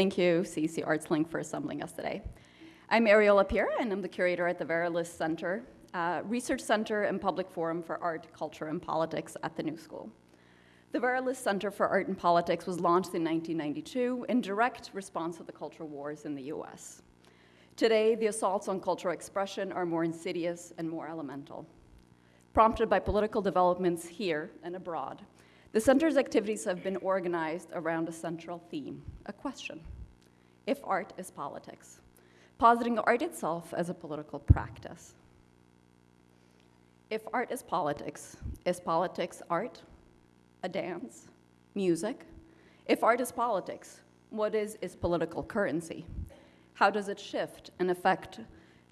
Thank you, CEC ArtsLink, for assembling us today. I'm Eriola Pira, and I'm the curator at the Vera List Center, uh, Research Center and Public Forum for Art, Culture, and Politics at the New School. The Vera List Center for Art and Politics was launched in 1992 in direct response to the cultural wars in the US. Today, the assaults on cultural expression are more insidious and more elemental. Prompted by political developments here and abroad, the center's activities have been organized around a central theme, a question. If art is politics, positing art itself as a political practice. If art is politics, is politics art? a dance, music. If art is politics, what is its political currency? How does it shift and affect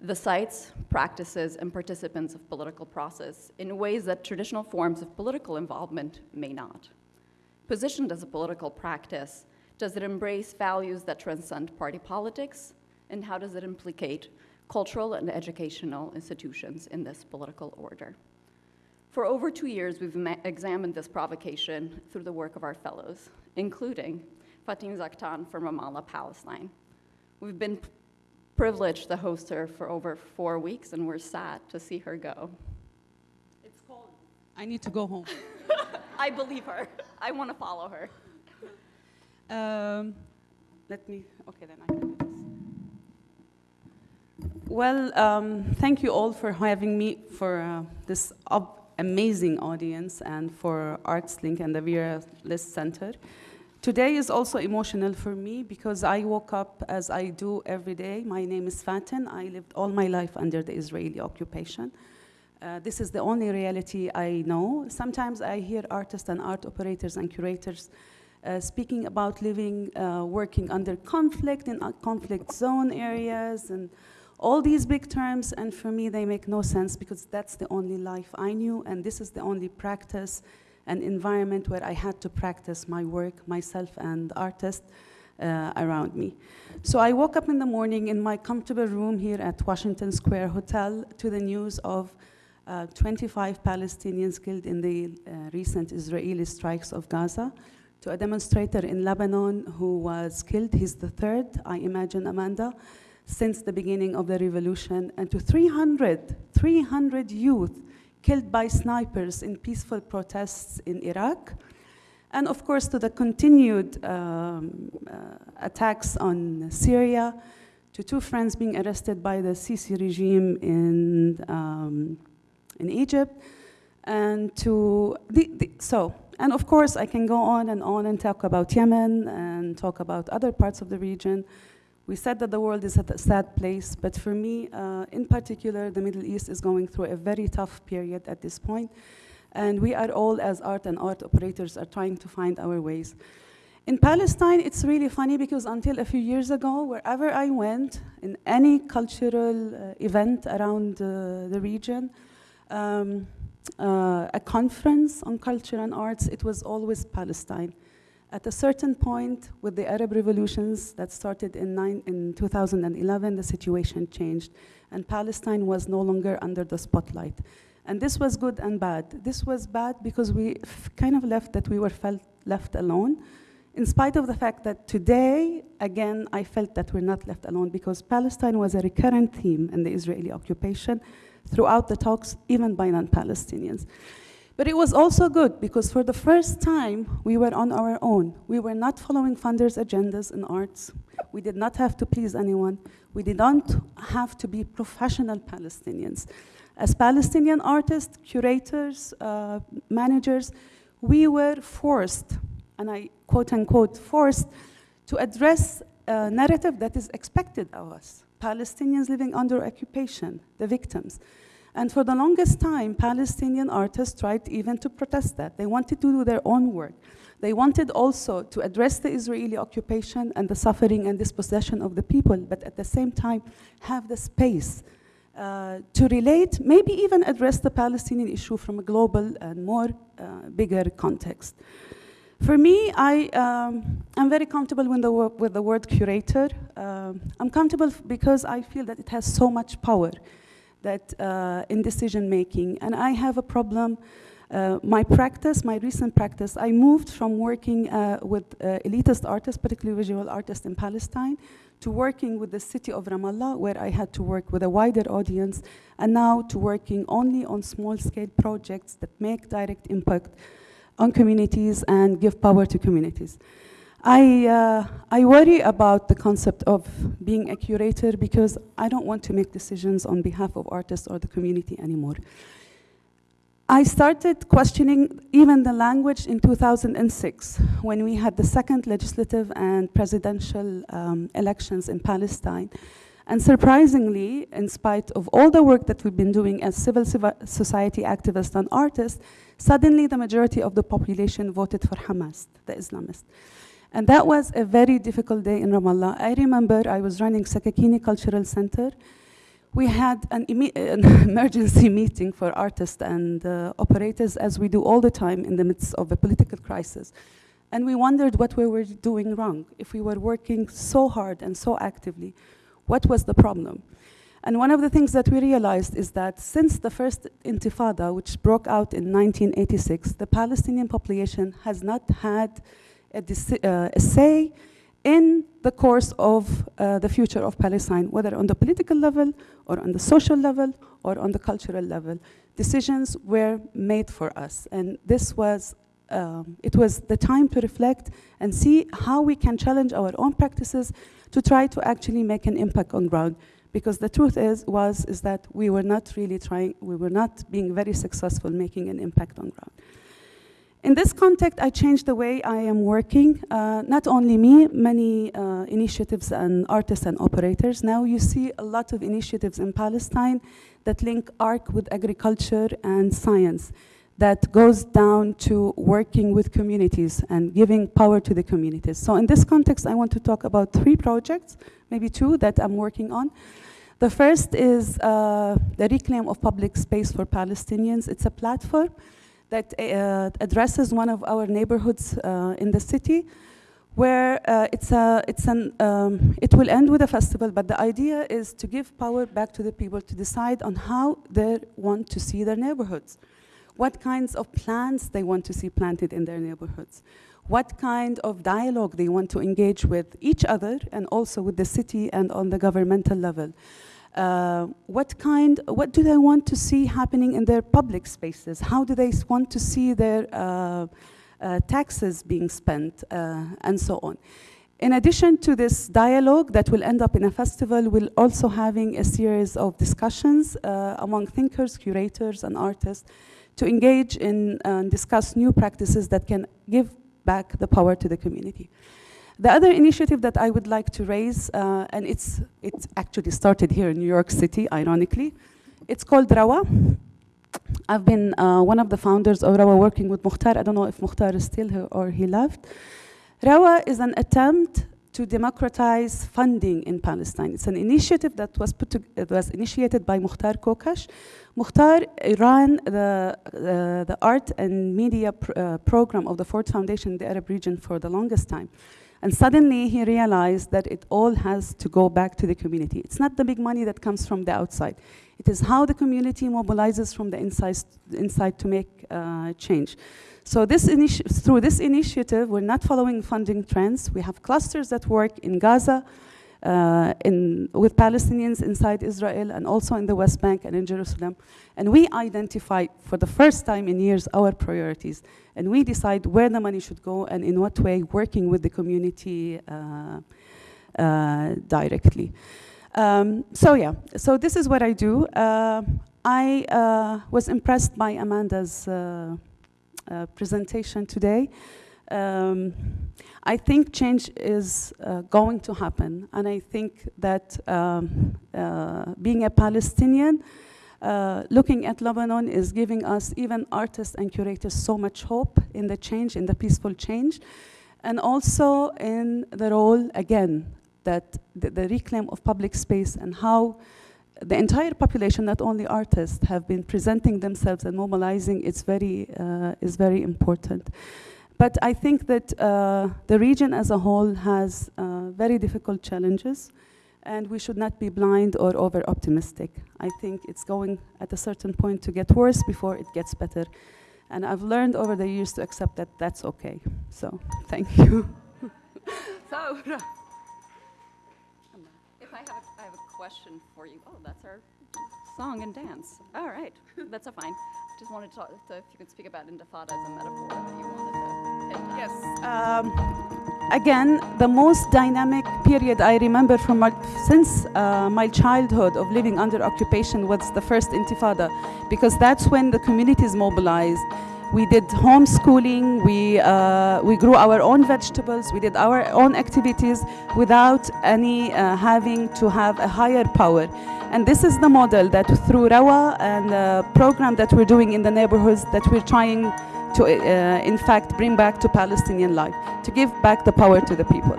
the sites, practices, and participants of political process in ways that traditional forms of political involvement may not? Positioned as a political practice, does it embrace values that transcend party politics? And how does it implicate cultural and educational institutions in this political order? For over two years, we've examined this provocation through the work of our fellows, including Fatin Zaktan from Ramallah, Palestine. We've been privileged to host her for over four weeks, and we're sad to see her go. It's cold. I need to go home. I believe her. I want to follow her. Um, let me, okay, then I can do this. Well, um, thank you all for having me for uh, this amazing audience and for ArtsLink and the Vera List Center. Today is also emotional for me because I woke up as I do every day. My name is Fatin. I lived all my life under the Israeli occupation. Uh, this is the only reality I know. Sometimes I hear artists and art operators and curators uh, speaking about living, uh, working under conflict in conflict zone areas and all these big terms, and for me, they make no sense because that's the only life I knew, and this is the only practice and environment where I had to practice my work, myself and artists uh, around me. So I woke up in the morning in my comfortable room here at Washington Square Hotel to the news of uh, 25 Palestinians killed in the uh, recent Israeli strikes of Gaza, to a demonstrator in Lebanon who was killed. He's the third, I imagine, Amanda since the beginning of the revolution, and to 300, 300 youth killed by snipers in peaceful protests in Iraq, and of course to the continued um, uh, attacks on Syria, to two friends being arrested by the Sisi regime in, um, in Egypt, and to, the, the, so, and of course I can go on and on and talk about Yemen and talk about other parts of the region, we said that the world is a sad place, but for me, uh, in particular, the Middle East is going through a very tough period at this point, and we are all, as art and art operators, are trying to find our ways. In Palestine, it's really funny because until a few years ago, wherever I went, in any cultural uh, event around uh, the region, um, uh, a conference on culture and arts, it was always Palestine. At a certain point, with the Arab revolutions that started in, nine, in 2011, the situation changed, and Palestine was no longer under the spotlight. And this was good and bad. This was bad because we kind of left that we were felt left alone, in spite of the fact that today, again, I felt that we're not left alone because Palestine was a recurrent theme in the Israeli occupation throughout the talks, even by non-Palestinians. But it was also good because for the first time, we were on our own. We were not following funders' agendas in arts. We did not have to please anyone. We did not have to be professional Palestinians. As Palestinian artists, curators, uh, managers, we were forced, and I quote unquote, forced to address a narrative that is expected of us. Palestinians living under occupation, the victims. And for the longest time, Palestinian artists tried even to protest that. They wanted to do their own work. They wanted also to address the Israeli occupation and the suffering and dispossession of the people, but at the same time have the space uh, to relate, maybe even address the Palestinian issue from a global and more uh, bigger context. For me, I, um, I'm very comfortable with the, with the word curator. Uh, I'm comfortable because I feel that it has so much power that uh, in decision making. And I have a problem Uh, my practice, my recent practice, I moved from working uh, with uh, elitist artists, particularly visual artists in Palestine, to working with the city of Ramallah, where I had to work with a wider audience, and now to working only on small scale projects that make direct impact on communities and give power to communities. I, uh, I worry about the concept of being a curator because I don't want to make decisions on behalf of artists or the community anymore. I started questioning even the language in 2006 when we had the second legislative and presidential um, elections in Palestine. And surprisingly, in spite of all the work that we've been doing as civil society activists and artists, suddenly the majority of the population voted for Hamas, the Islamists. And that was a very difficult day in Ramallah. I remember I was running Sakakini Cultural Center, we had an, an, emergency meeting for artists and uh, operators, as we do all the time in the midst of a political crisis. And we wondered what we were doing wrong. If we were working so hard and so actively, what was the problem? And one of the things that we realized is that since the first intifada, which broke out in 1986, the Palestinian population has not had a, uh, a say in the course of uh, the future of Palestine, whether on the political level or on the social level or on the cultural level. Decisions were made for us, and this was um, it was the time to reflect and see how we can challenge our own practices to try to actually make an impact on ground. Because the truth is was is that we were not really trying, we were not being very successful making an impact on ground. In this context, I changed the way I am working. Uh, not only me, many uh, initiatives and artists and operators. Now you see a lot of initiatives in Palestine that link art with agriculture and science that goes down to working with communities and giving power to the communities. So in this context, I want to talk about three projects, maybe two, that I'm working on. The first is uh, the Reclaim of Public Space for Palestinians. It's a platform that uh, addresses one of our neighborhoods uh, in the city where uh, it's a, it's an, um, it will end with a festival, but the idea is to give power back to the people to decide on how they want to see their neighborhoods, what kinds of plants they want to see planted in their neighborhoods, what kind of dialogue they want to engage with each other and also with the city and on the governmental level. Uh, what kind, what do they want to see happening in their public spaces? How do they want to see their uh, uh, taxes being spent, uh, and so on. In addition to this dialogue that will end up in a festival, we're also having a series of discussions uh, among thinkers, curators, and artists to engage in and discuss new practices that can give back the power to the community. The other initiative that I would like to raise, uh, and it's, it's actually started here in New York City, ironically, it's called Rawa. I've been uh, one of the founders of Rawa working with Mukhtar. I don't know if Mukhtar is still here or he left. Rawa is an attempt to democratize funding in Palestine. It's an initiative that was, put to, it was initiated by Mukhtar Kokash. Mukhtar ran the, uh, the art and media pr uh, program of the Ford Foundation in the Arab region for the longest time. And suddenly he realized that it all has to go back to the community. It's not the big money that comes from the outside. It is how the community mobilizes from the inside, inside to make uh, change. So this through this initiative, we're not following funding trends. We have clusters that work in Gaza, uh, in, with Palestinians inside Israel and also in the West Bank and in Jerusalem. And we identify for the first time in years our priorities. And we decide where the money should go and in what way, working with the community uh, uh, directly. Um, so yeah, so this is what I do. Uh, I uh, was impressed by Amanda's uh, presentation today. Um, I think change is uh, going to happen, and I think that um, uh, being a Palestinian, uh, looking at Lebanon is giving us, even artists and curators, so much hope in the change, in the peaceful change, and also in the role, again, that the, the reclaim of public space and how the entire population, not only artists, have been presenting themselves and mobilizing is very, uh, is very important. But I think that uh, the region as a whole has uh, very difficult challenges, and we should not be blind or over-optimistic. I think it's going at a certain point to get worse before it gets better. And I've learned over the years to accept that that's okay. So, thank you. Thawra. If I have, a, I have a question for you. Oh, that's our song and dance. All right, that's a fine. Just wanted to talk, to, if you could speak about Intifada as a metaphor that you wanted. Yes. Um, again, the most dynamic period I remember from my, since uh, my childhood of living under occupation was the first Intifada, because that's when the communities mobilized. We did homeschooling. We uh, we grew our own vegetables. We did our own activities without any uh, having to have a higher power. And this is the model that through Rawa and the program that we're doing in the neighborhoods that we're trying to, uh, in fact, bring back to Palestinian life, to give back the power to the people.